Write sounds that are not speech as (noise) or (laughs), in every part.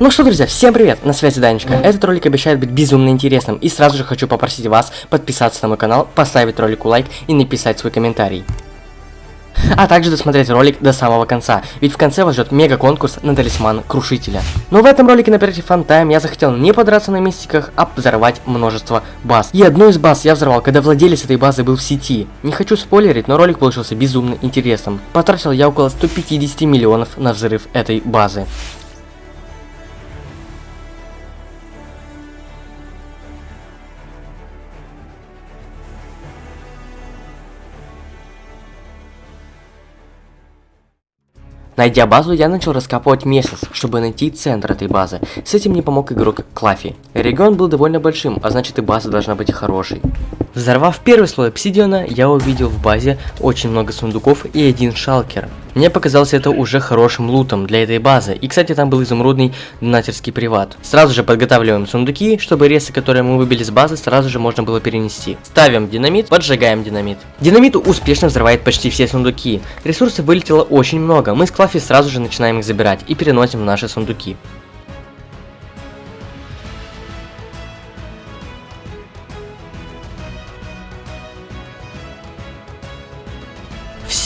Ну что, друзья, всем привет, на связи Данечка. Этот ролик обещает быть безумно интересным, и сразу же хочу попросить вас подписаться на мой канал, поставить ролику лайк и написать свой комментарий. А также досмотреть ролик до самого конца, ведь в конце вас ждет мега конкурс на талисман Крушителя. Но в этом ролике на проекте Фантайм я захотел не подраться на мистиках, а взорвать множество баз. И одну из баз я взорвал, когда владелец этой базы был в сети. Не хочу спойлерить, но ролик получился безумно интересным. Потратил я около 150 миллионов на взрыв этой базы. Найдя базу, я начал раскапывать месяц, чтобы найти центр этой базы. С этим мне помог игрок Клафи. Регион был довольно большим, а значит и база должна быть хорошей. Взорвав первый слой обсидиана, я увидел в базе очень много сундуков и один шалкер. Мне показалось это уже хорошим лутом для этой базы. И, кстати, там был изумрудный донатерский приват. Сразу же подготавливаем сундуки, чтобы ресы, которые мы выбили с базы, сразу же можно было перенести. Ставим динамит, поджигаем динамит. Динамит успешно взрывает почти все сундуки. Ресурсов вылетело очень много. Мы с Клафи сразу же начинаем их забирать и переносим в наши сундуки.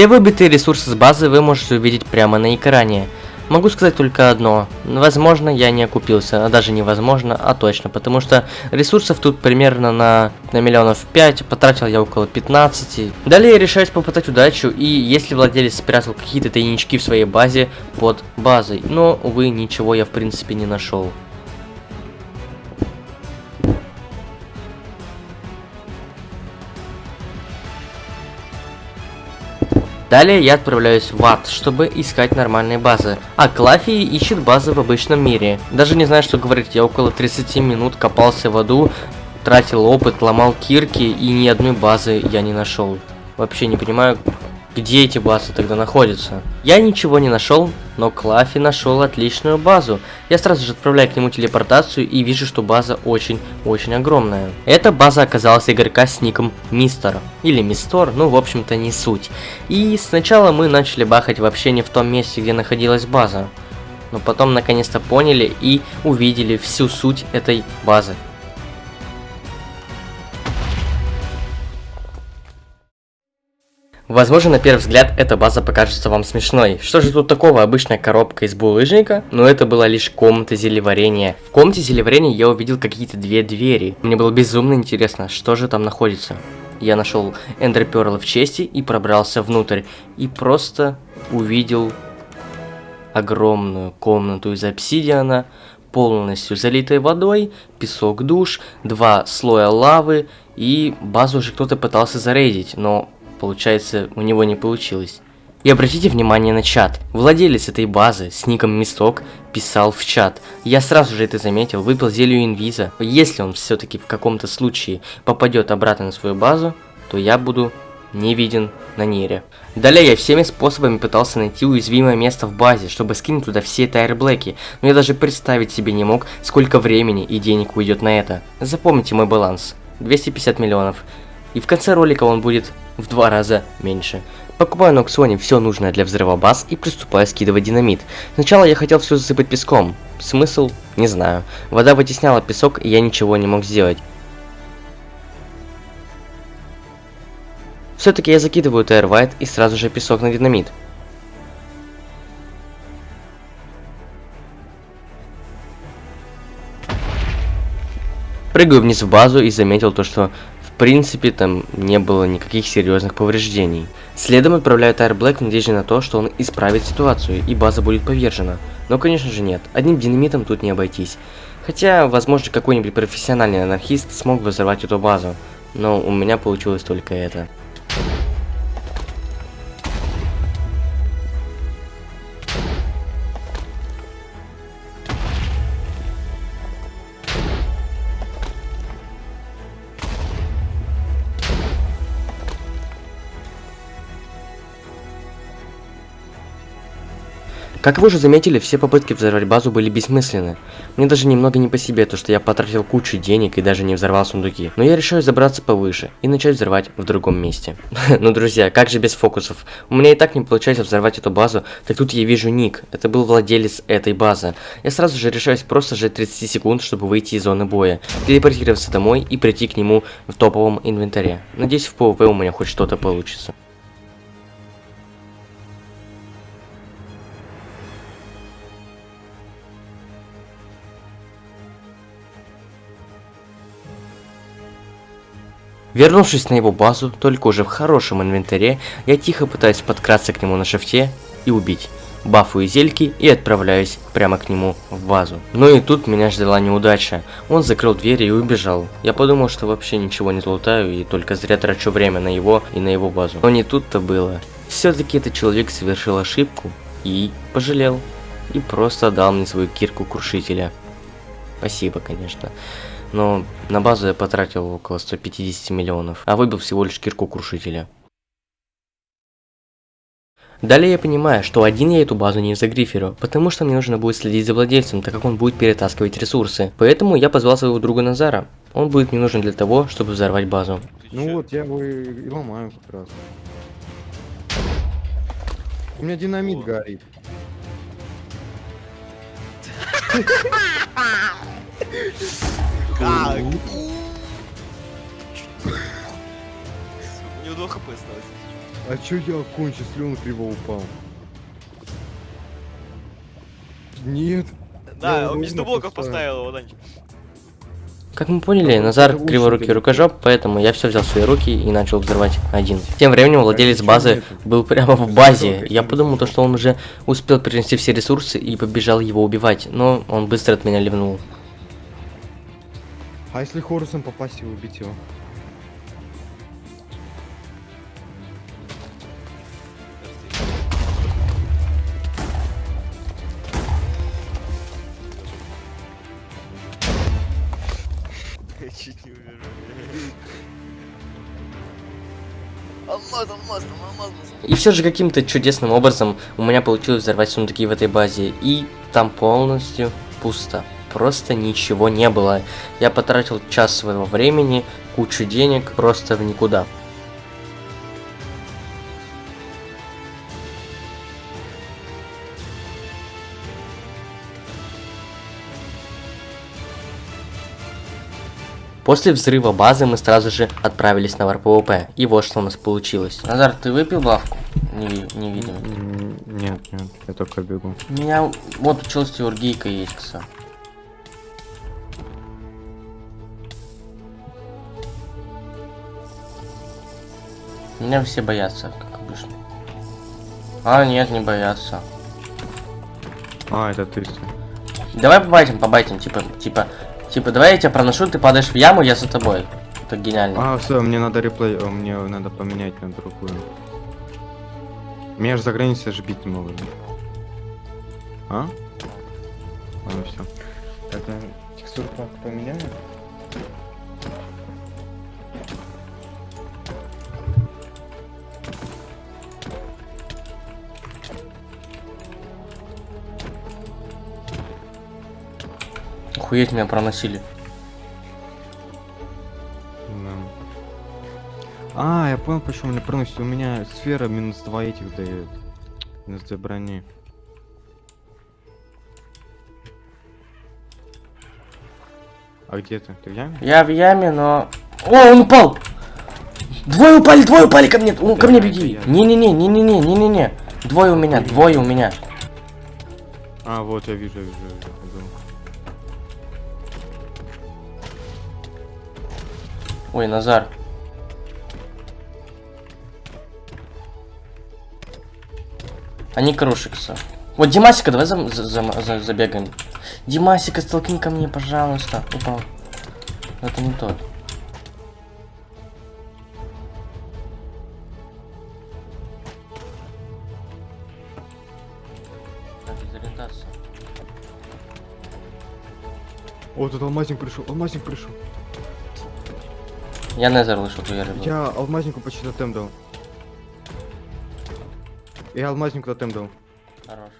Все выбитые ресурсы с базы вы можете увидеть прямо на экране. Могу сказать только одно. Возможно, я не окупился, а даже невозможно, а точно. Потому что ресурсов тут примерно на, на миллионов 5, потратил я около 15. Далее я решаюсь попытать удачу, и если владелец спрятал какие-то тайнички в своей базе под базой. Но, увы, ничего я в принципе не нашел. Далее я отправляюсь в ад, чтобы искать нормальные базы. А Клафи ищет базы в обычном мире. Даже не знаю, что говорить, я около 30 минут копался в аду, тратил опыт, ломал кирки и ни одной базы я не нашел. Вообще не понимаю, где эти базы тогда находятся. Я ничего не нашел, но Клафи нашел отличную базу. Я сразу же отправляю к нему телепортацию и вижу, что база очень-очень огромная. Эта база оказалась игрока с ником Мистер. Или Мистор, ну в общем-то не суть. И сначала мы начали бахать вообще не в том месте, где находилась база. Но потом наконец-то поняли и увидели всю суть этой базы. Возможно, на первый взгляд эта база покажется вам смешной. Что же тут такого? Обычная коробка из булыжника? Но это была лишь комната зелеварения. В комнате зелеварения я увидел какие-то две двери. Мне было безумно интересно, что же там находится. Я нашел эндерперлы в чести и пробрался внутрь. И просто увидел огромную комнату из обсидиана, полностью залитой водой, песок душ, два слоя лавы, и базу уже кто-то пытался зарейдить, но получается, у него не получилось. И обратите внимание на чат. Владелец этой базы с ником Мисток писал в чат. Я сразу же это заметил, выпил зелью инвиза. Если он все-таки в каком-то случае попадет обратно на свою базу, то я буду не виден на нере. Далее я всеми способами пытался найти уязвимое место в базе, чтобы скинуть туда все тайрблэки, но я даже представить себе не мог, сколько времени и денег уйдет на это. Запомните мой баланс. 250 миллионов. И в конце ролика он будет в два раза меньше. Покупаю на аукционе все нужное для взрыва баз и приступаю скидывать динамит. Сначала я хотел все засыпать песком. Смысл? Не знаю. Вода вытесняла песок, и я ничего не мог сделать. Все-таки я закидываю Тайрвайт и сразу же песок на динамит. Прыгаю вниз в базу и заметил то, что принципе, там не было никаких серьезных повреждений. Следом отправляют Air Black в надежде на то, что он исправит ситуацию и база будет повержена. Но, конечно же, нет. Одним динамитом тут не обойтись. Хотя, возможно, какой-нибудь профессиональный анархист смог бы взорвать эту базу. Но у меня получилось только это. Как вы уже заметили, все попытки взорвать базу были бессмысленны. Мне даже немного не по себе, то что я потратил кучу денег и даже не взорвал сундуки. Но я решаю забраться повыше и начать взрывать в другом месте. (laughs) ну, друзья, как же без фокусов? У меня и так не получается взорвать эту базу, так тут я вижу ник. Это был владелец этой базы. Я сразу же решаюсь просто жать 30 секунд, чтобы выйти из зоны боя, телепортироваться домой и прийти к нему в топовом инвентаре. Надеюсь, в PvP у меня хоть что-то получится. Вернувшись на его базу, только уже в хорошем инвентаре, я тихо пытаюсь подкраться к нему на шифте и убить. Бафую зельки и отправляюсь прямо к нему в базу. Но и тут меня ждала неудача. Он закрыл дверь и убежал. Я подумал, что вообще ничего не золотаю и только зря трачу время на его и на его базу. Но не тут-то было. Все-таки этот человек совершил ошибку и пожалел. И просто дал мне свою кирку крушителя. Спасибо, конечно но на базу я потратил около 150 миллионов, а выбил всего лишь кирку крушителя. Далее я понимаю, что один я эту базу не загриферю, потому что мне нужно будет следить за владельцем, так как он будет перетаскивать ресурсы. Поэтому я позвал своего друга Назара. Он будет мне нужен для того, чтобы взорвать базу. Ну вот, я его и, и ломаю как раз. У меня динамит О. горит. (laughs) (laughs) (laughs) Как? У него 2 хп осталось. А чё я кончу, если он криво упал? Нет. Да, он между блоков поставил его, Данчик. Как мы поняли, Назар криворукий рукожоп, поэтому я все взял в свои руки и начал взрывать один. Тем временем владелец базы был прямо в базе. Я подумал, то, что он уже успел принести все ресурсы и побежал его убивать, но он быстро от меня ливнул. А если Хорусом попасть и убить его? Чуть не умер. И все же каким-то чудесным образом у меня получилось взорвать сундуки в этой базе. И там полностью пусто просто ничего не было. Я потратил час своего времени, кучу денег просто в никуда. После взрыва базы мы сразу же отправились на ВРПВП. И вот что у нас получилось. Назар, ты выпил бавку? Не, не видим. Нет, нет, я только бегу. У меня вот училась теоргийка есть, кстати. Меня все боятся, как обычно. А, нет, не боятся. А, это ты. Давай побайтим, побайтим, типа, типа, типа, давай я тебя проношу, ты падаешь в яму, я за тобой. Это гениально. А, все, мне надо реплей, мне надо поменять на другую. Меня же за границей же бить не могут. Да? А? Ладно, все. Это текстуру поменяю? Охуеть меня проносили. А, я понял, почему меня проносит. У меня сфера минус 2 этих дает. Минус 2 брони. А где ты? Ты в яме? Я в яме, но... О, он упал! Двое упали, двое упали ко мне! ко мне беги! Не-не-не, не-не-не, не-не-не. Двое у меня, двое у меня. А, вот я вижу, я вижу. Я вижу. Ой, Назар. Они крушикса. Вот Димасика, давай за, за, за, за, забегаем. Димасика, столкни ко мне, пожалуйста. Упал. Это не тот. О, тут алмазник пришел, алмазник пришел. Я незер лишу, то я. Я алмазнику почти тотем дал. Я алмазнику тотем дал. Хорош.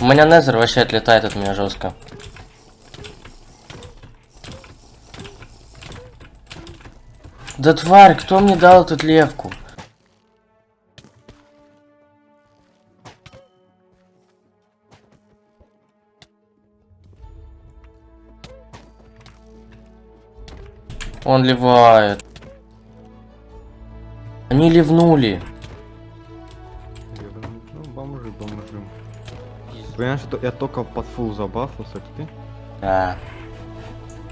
У меня незер вообще отлетает от меня жестко. Да тварь, кто мне дал эту левку? Он ливает. Они ливнули. Ну, бомжи, бомжи. Понимаешь, что я только под фул забафался, это ты? Да.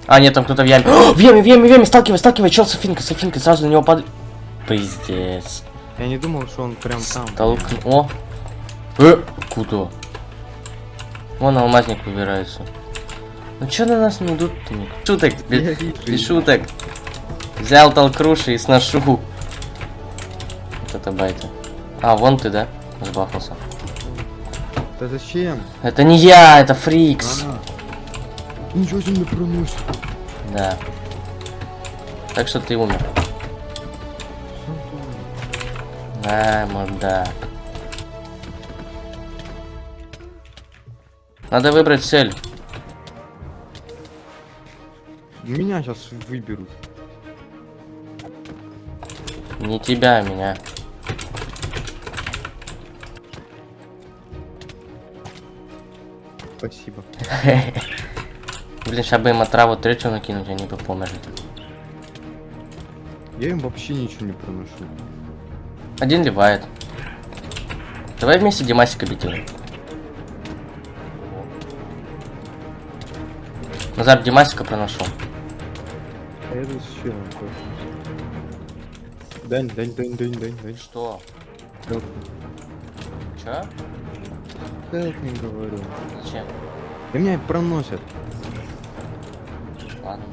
А, нет, там кто-то в яме. О, (gasps) в яме, в яме, в яме, сталкивай, сталкивай, чел Софинка, Софинка, сразу на него под... Пиздец. Я не думал, что он прям там. Толкну. О! Э, куда? Вон алмазник выбирается. Ну чё на нас не идут-то? Шуток, без, без шуток. Взял толкруши и сношу. Вот это байта. А, вон ты, да? Сбахнулся. Да зачем? Это не я, это Фрикс. Ага. Ничего себе проносит. Да. Так что ты умер. А, мудак. Надо выбрать цель. Меня сейчас выберут. Не тебя, а меня. Спасибо. (laughs) Блин, сейчас бы им отраву третью накинуть, они бы померли. Я им вообще ничего не проношу. Один ливает. Давай вместе Димасика его. Назар, Димасика проношу. А я тут с челом. Дань, дань, дань, дань, дань, дань. Что? Help me, help me, говорю. Зачем? И меня проносят. Ладно.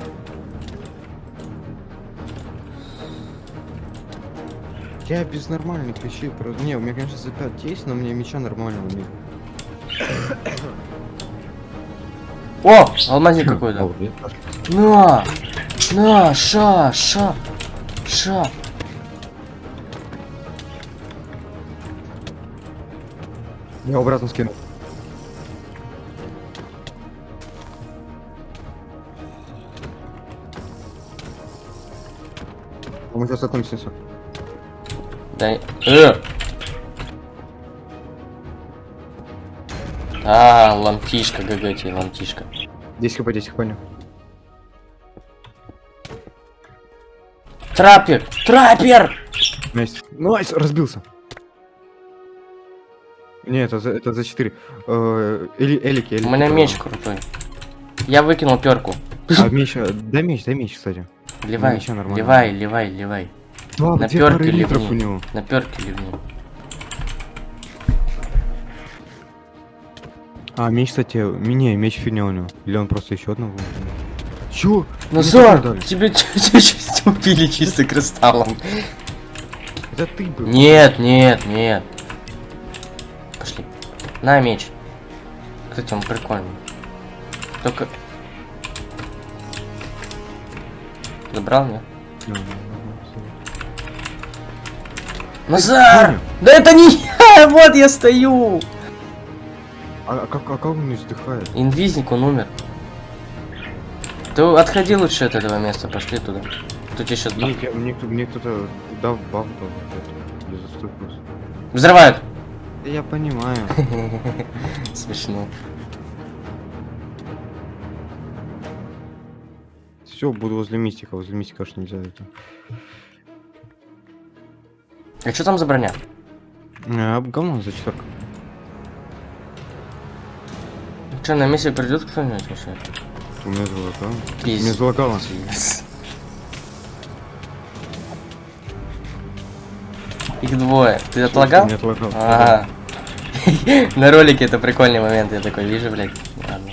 Я без нормальных вещей про... Не, у меня, конечно, за 5 есть, но у меня меча нормального нет. О, (coughs) алмазник какой-то. На! На, ша, ша, ша. Я обратно скину. Мы сейчас закончимся. Да, э. А, ламтишка, ГГ тебе, ламтишка. 10 хп, 10 хп, понял. Траппер! Траппер! Найс. Найс, разбился. Не, это за, это за 4. Э, эли, элики, элики. У меня меч крутой. Я выкинул перку. А меч, э, дай меч, дай меч, кстати. Ливай, ливай, ливай, ливай. Два, На литров ливни. у него. На перке ливни. А, меч, кстати, не, меч фигня у него. Или он просто еще одного? Чё? Назар, дали. тебе (laughs) убили чисто кристаллом. Это ты был. Нет, нет, нет. На меч. Кстати, он прикольный. Только... Забрал, нет? Ну, ну, ну. Назар! Понял. Да это не я! (laughs) Вот я стою! А, а как, а как он не вздыхает? Инвизник, он умер. Ты отходи лучше от этого места, пошли туда. Тут еще... Мне, я- мне, мне кто-то дал баф дал. Без уступки. Взрывают! Да Я понимаю. (laughs) Смешно. Все, буду возле мистика. Возле мистика аж нельзя это. А что там за броня? А, говно за четверка. Что, на миссию придет кто-нибудь вообще? У меня залагало. У Пиздец. меня залагало. Их двое. Ты отлагал? Нет, отлагал. Ага. (laughs) На ролике это прикольный момент, я такой вижу, блядь. Ладно.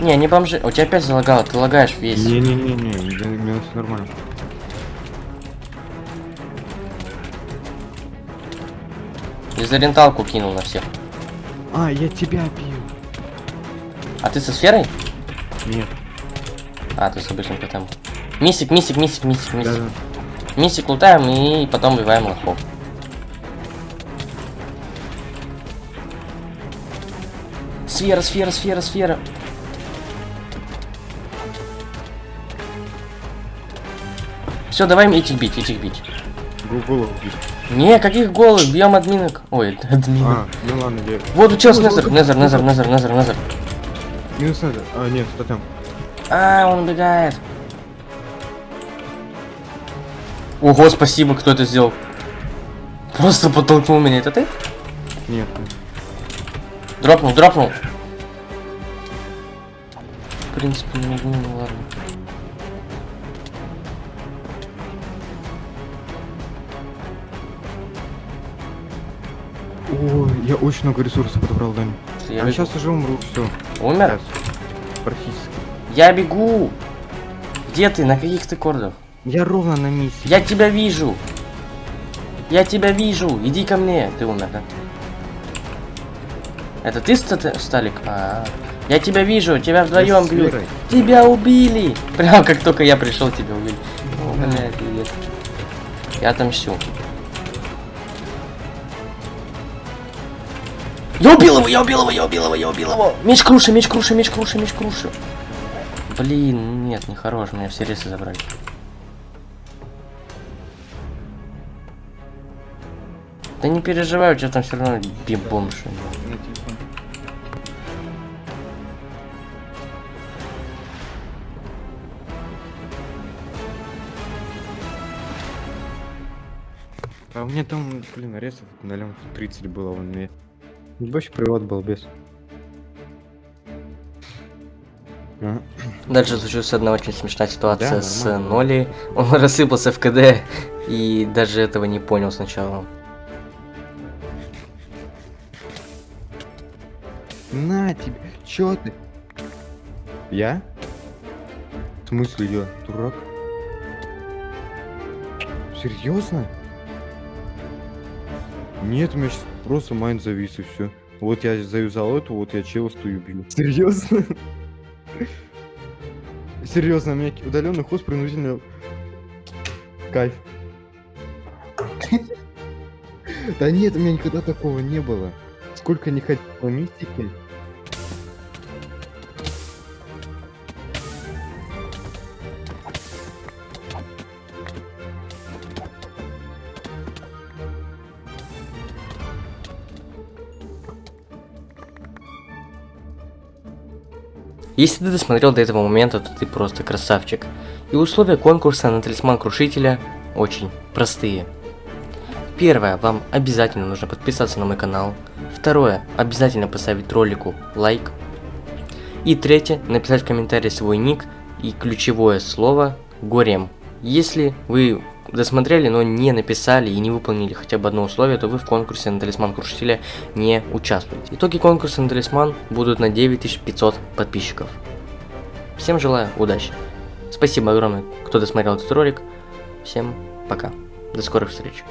Не, не бомжи. У тебя опять залагало, ты лагаешь весь. Не-не-не-не, у меня все нормально. Дезориенталку кинул на всех. А, я тебя бил. А ты со сферой? Нет. А, ты с обычным КТМ. Мисик, мисик, мисик, мисик, мисик. Да-да. Мисик лутаем и потом убиваем лохов. Сфера, сфера, сфера, сфера. Все, давай этих бить, этих бить. Гугл убить. Не, каких голых, бьем админок. Ой, админок. А, ну ладно, я... Вот у тебя Незер, Незер, Незер, Незер, Незер, Незер. Минус надо. А, нет, что там? А, он убегает. Ого, спасибо, кто это сделал. Просто подтолкнул меня. Это ты? Нет. Дропнул, дропнул. В принципе, не могу, ну ладно. Ой, я очень много ресурсов подобрал, Дань. Я Я бегу. сейчас уже умру, все. Умер? Практически. Я бегу. Где ты? На каких ты кордах? Я ровно на месте. Я тебя вижу. Я тебя вижу. Иди ко мне. Ты умер, да? Это ты, Ста- Сталик? А, я тебя вижу. Тебя вдвоем бьют. Тебя убили. (laughs) Прям как только я пришел, тебя убили. О, блядь, привет. Я отомщу. Я убил его, я убил его, я убил его, я убил его. Меч круши, меч круши, меч круши, меч круши. Блин, нет, не хорош, меня все ресы забрали. Да не переживай, у тебя там все равно бим-бом А у меня там, блин, арестов на лям 30 было вон мне. Больше привод был без. Дальше случилась одна очень смешная ситуация Да, с нормально. Ноли. Он (laughs) рассыпался в КД и даже этого не понял сначала. На тебе, чё ты? Я? В смысле я? Дурак? Серьезно? Нет, у меня сейчас просто майн завис и все. Вот я заюзал эту, вот я чела стою бью. Серьезно? (laughs) Серьезно, у меня удаленный хост принудительно... Кайф. (laughs) Да нет, у меня никогда такого не было. Сколько не ходил по Если ты досмотрел до этого момента, то ты просто красавчик. И условия конкурса на талисман крушителя очень простые. Первое, вам обязательно нужно подписаться на мой канал. Второе, обязательно поставить ролику лайк. И третье, написать в комментарии свой ник и ключевое слово горем. Если вы досмотрели, но не написали и не выполнили хотя бы одно условие, то вы в конкурсе на талисман крушителя не участвуете. Итоги конкурса на талисман будут на 9500 подписчиков. Всем желаю удачи. Спасибо огромное, кто досмотрел этот ролик. Всем пока. До скорых встреч.